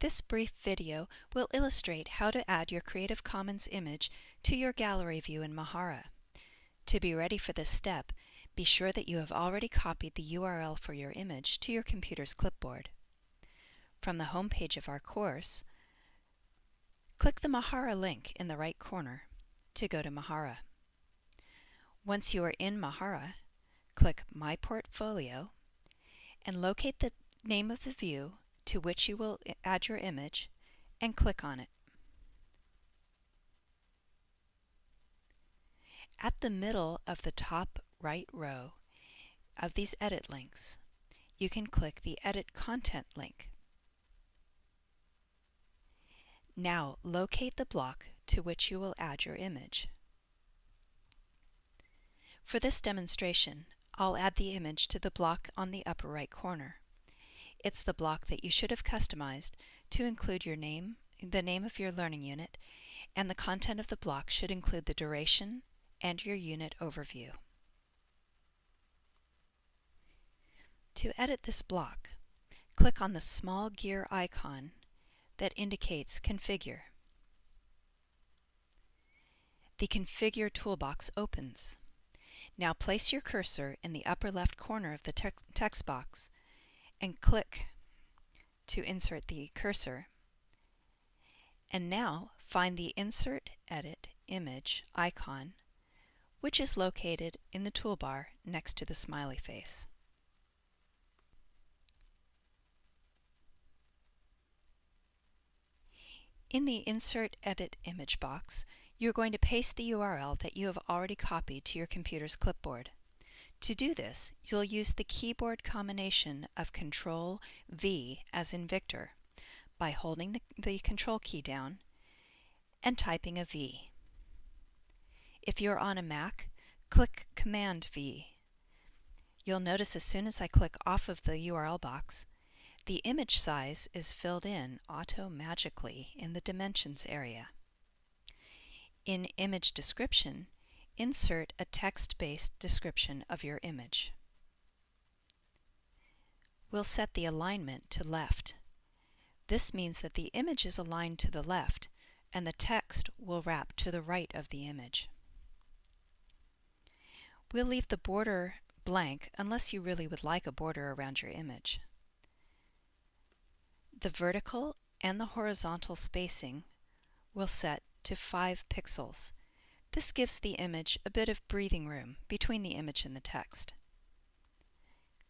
This brief video will illustrate how to add your Creative Commons image to your gallery view in Mahara. To be ready for this step, be sure that you have already copied the URL for your image to your computer's clipboard. From the home page of our course, click the Mahara link in the right corner to go to Mahara. Once you are in Mahara, click My Portfolio and locate the name of the view to which you will add your image and click on it. At the middle of the top right row of these edit links, you can click the Edit Content link. Now locate the block to which you will add your image. For this demonstration, I'll add the image to the block on the upper right corner. It's the block that you should have customized to include your name, the name of your learning unit, and the content of the block should include the duration and your unit overview. To edit this block, click on the small gear icon that indicates Configure. The Configure toolbox opens. Now place your cursor in the upper left corner of the text box and click to insert the cursor. And now find the Insert Edit Image icon, which is located in the toolbar next to the smiley face. In the Insert Edit Image box, you're going to paste the URL that you have already copied to your computer's clipboard. To do this, you'll use the keyboard combination of Control V as in Victor by holding the, the Control key down and typing a V. If you're on a Mac, click Command V. You'll notice as soon as I click off of the URL box, the image size is filled in auto-magically in the Dimensions area. In Image Description, insert a text-based description of your image. We'll set the alignment to left. This means that the image is aligned to the left and the text will wrap to the right of the image. We'll leave the border blank unless you really would like a border around your image. The vertical and the horizontal spacing will set to 5 pixels. This gives the image a bit of breathing room between the image and the text.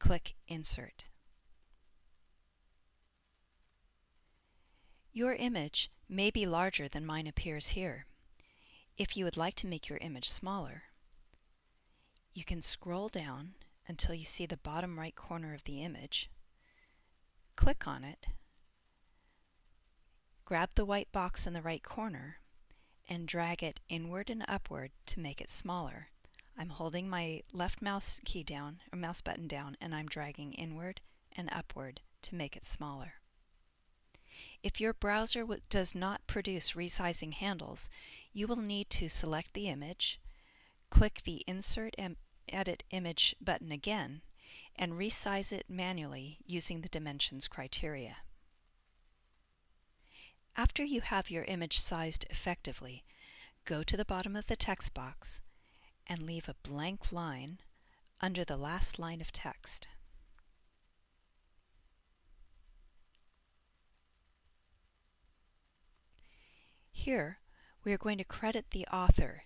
Click Insert. Your image may be larger than mine appears here. If you would like to make your image smaller, you can scroll down until you see the bottom right corner of the image, click on it, grab the white box in the right corner, and drag it inward and upward to make it smaller. I'm holding my left mouse key down, or mouse button down, and I'm dragging inward and upward to make it smaller. If your browser does not produce resizing handles, you will need to select the image, click the Insert and Edit Image button again, and resize it manually using the dimensions criteria. After you have your image sized effectively, go to the bottom of the text box and leave a blank line under the last line of text. Here, we are going to credit the author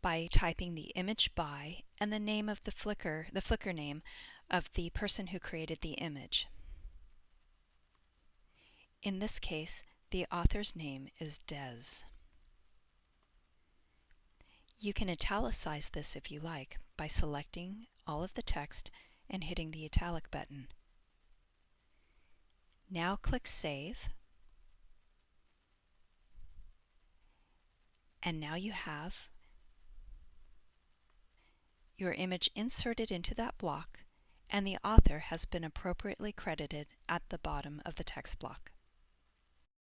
by typing the image by and the name of the Flickr, the Flickr name of the person who created the image. In this case, the author's name is Des. You can italicize this if you like by selecting all of the text and hitting the italic button. Now click Save. And now you have your image inserted into that block and the author has been appropriately credited at the bottom of the text block.